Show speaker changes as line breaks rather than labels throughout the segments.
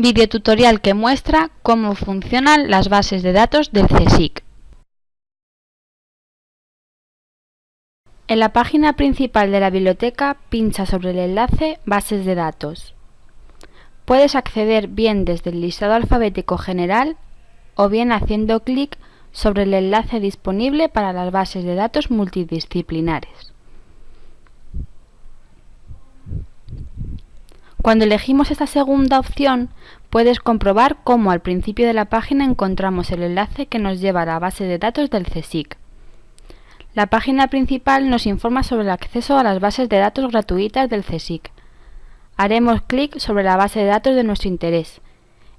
Videotutorial que muestra cómo funcionan las bases de datos del CSIC. En la página principal de la biblioteca pincha sobre el enlace Bases de datos. Puedes acceder bien desde el listado alfabético general o bien haciendo clic sobre el enlace disponible para las bases de datos multidisciplinares. Cuando elegimos esta segunda opción, puedes comprobar cómo al principio de la página encontramos el enlace que nos lleva a la base de datos del CSIC. La página principal nos informa sobre el acceso a las bases de datos gratuitas del CSIC. Haremos clic sobre la base de datos de nuestro interés,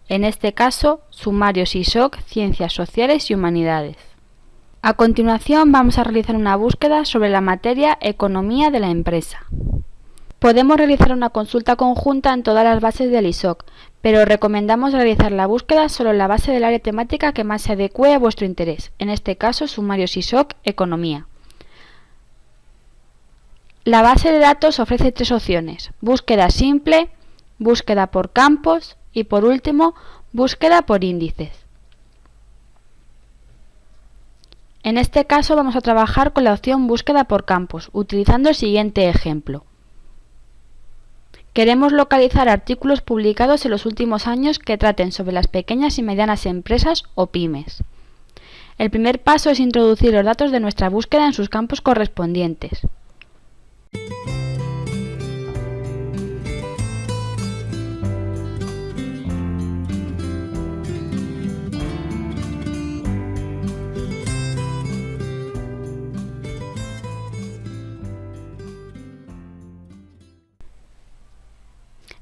en este caso, Sumarios ISOC, Ciencias Sociales y Humanidades. A continuación vamos a realizar una búsqueda sobre la materia Economía de la empresa. Podemos realizar una consulta conjunta en todas las bases del ISOC, pero recomendamos realizar la búsqueda solo en la base del área temática que más se adecue a vuestro interés, en este caso Sumarios ISOC Economía. La base de datos ofrece tres opciones, búsqueda simple, búsqueda por campos y por último, búsqueda por índices. En este caso vamos a trabajar con la opción búsqueda por campos, utilizando el siguiente ejemplo. Queremos localizar artículos publicados en los últimos años que traten sobre las pequeñas y medianas empresas o pymes. El primer paso es introducir los datos de nuestra búsqueda en sus campos correspondientes.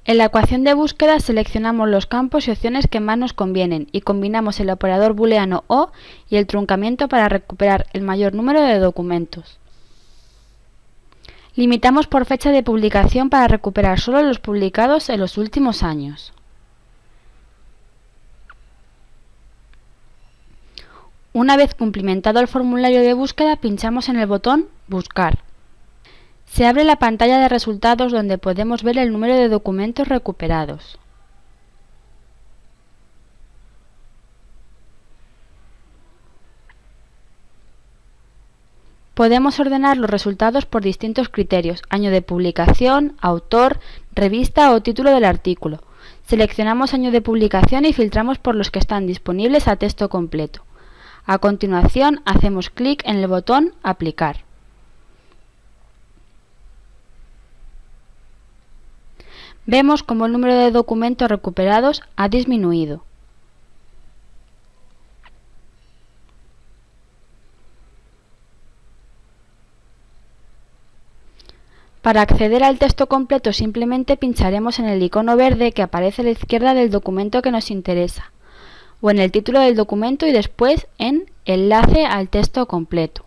En la ecuación de búsqueda seleccionamos los campos y opciones que más nos convienen y combinamos el operador booleano OR y el truncamiento para recuperar el mayor número de documentos. Limitamos por fecha de publicación para recuperar solo los publicados en los últimos años. Una vez cumplimentado el formulario de búsqueda, pinchamos en el botón Buscar. Se abre la pantalla de resultados donde podemos ver el número de documentos recuperados. Podemos ordenar los resultados por distintos criterios, año de publicación, autor, revista o título del artículo. Seleccionamos año de publicación y filtramos por los que están disponibles a texto completo. A continuación, hacemos clic en el botón Aplicar. Vemos como el número de documentos recuperados ha disminuido. Para acceder al texto completo simplemente pincharemos en el icono verde que aparece a la izquierda del documento que nos interesa, o en el título del documento y después en Enlace al texto completo.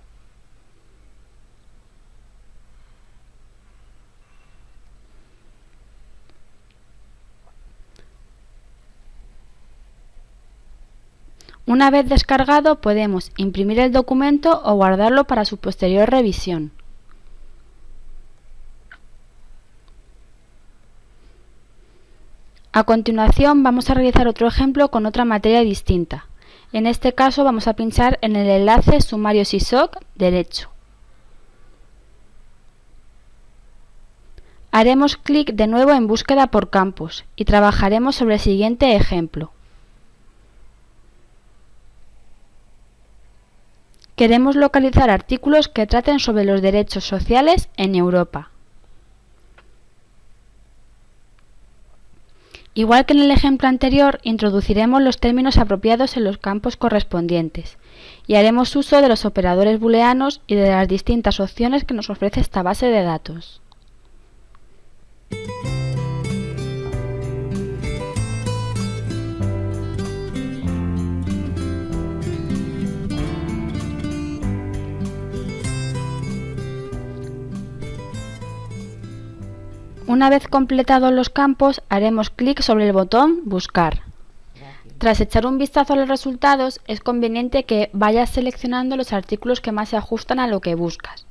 Una vez descargado podemos imprimir el documento o guardarlo para su posterior revisión. A continuación vamos a realizar otro ejemplo con otra materia distinta. En este caso vamos a pinchar en el enlace Sumarios ISOC Derecho. Haremos clic de nuevo en Búsqueda por campos y trabajaremos sobre el siguiente ejemplo. Queremos localizar artículos que traten sobre los derechos sociales en Europa. Igual que en el ejemplo anterior, introduciremos los términos apropiados en los campos correspondientes y haremos uso de los operadores booleanos y de las distintas opciones que nos ofrece esta base de datos. Una vez completados los campos, haremos clic sobre el botón Buscar. Tras echar un vistazo a los resultados, es conveniente que vayas seleccionando los artículos que más se ajustan a lo que buscas.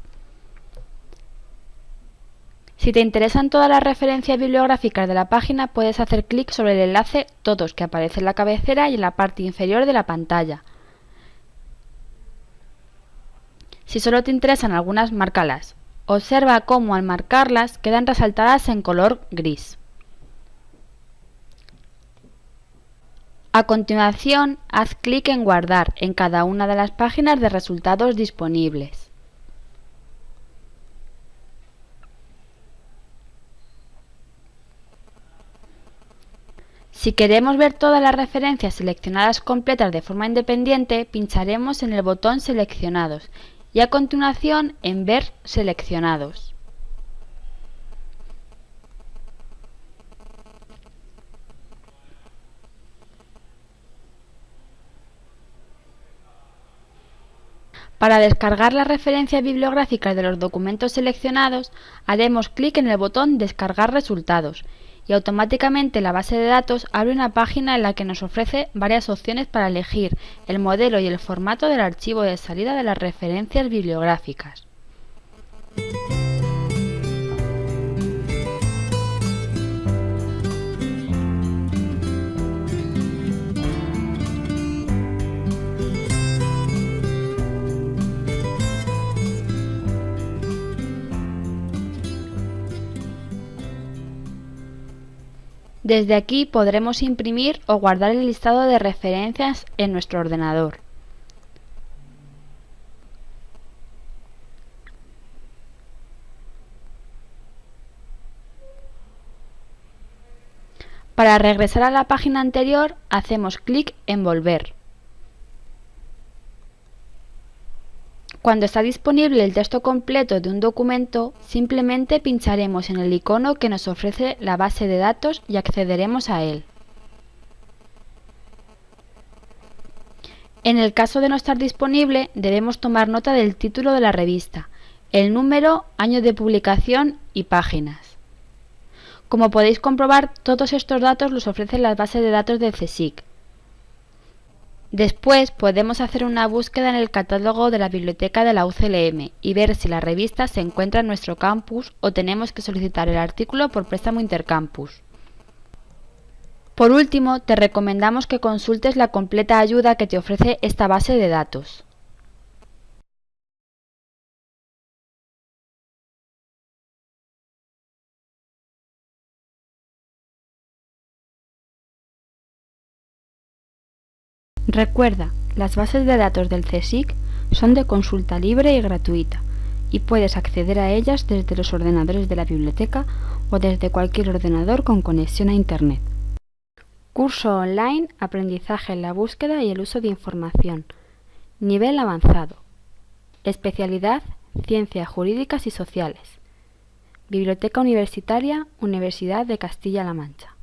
Si te interesan todas las referencias bibliográficas de la página, puedes hacer clic sobre el enlace Todos que aparece en la cabecera y en la parte inferior de la pantalla. Si solo te interesan algunas, márcalas. Observa cómo al marcarlas quedan resaltadas en color gris. A continuación, haz clic en Guardar en cada una de las páginas de resultados disponibles. Si queremos ver todas las referencias seleccionadas completas de forma independiente, pincharemos en el botón Seleccionados y a continuación en Ver seleccionados. Para descargar las referencias bibliográficas de los documentos seleccionados, haremos clic en el botón Descargar resultados y automáticamente la base de datos abre una página en la que nos ofrece varias opciones para elegir el modelo y el formato del archivo de salida de las referencias bibliográficas. Desde aquí podremos imprimir o guardar el listado de referencias en nuestro ordenador. Para regresar a la página anterior, hacemos clic en Volver. Cuando está disponible el texto completo de un documento, simplemente pincharemos en el icono que nos ofrece la base de datos y accederemos a él. En el caso de no estar disponible, debemos tomar nota del título de la revista, el número, año de publicación y páginas. Como podéis comprobar, todos estos datos los ofrecen las bases de datos del CSIC. Después podemos hacer una búsqueda en el catálogo de la biblioteca de la UCLM y ver si la revista se encuentra en nuestro campus o tenemos que solicitar el artículo por préstamo intercampus. Por último, te recomendamos que consultes la completa ayuda que te ofrece esta base de datos. Recuerda, las bases de datos del CSIC son de consulta libre y gratuita y puedes acceder a ellas desde los ordenadores de la biblioteca o desde cualquier ordenador con conexión a Internet. Curso online, aprendizaje en la búsqueda y el uso de información. Nivel avanzado. Especialidad, ciencias jurídicas y sociales. Biblioteca Universitaria, Universidad de Castilla-La Mancha.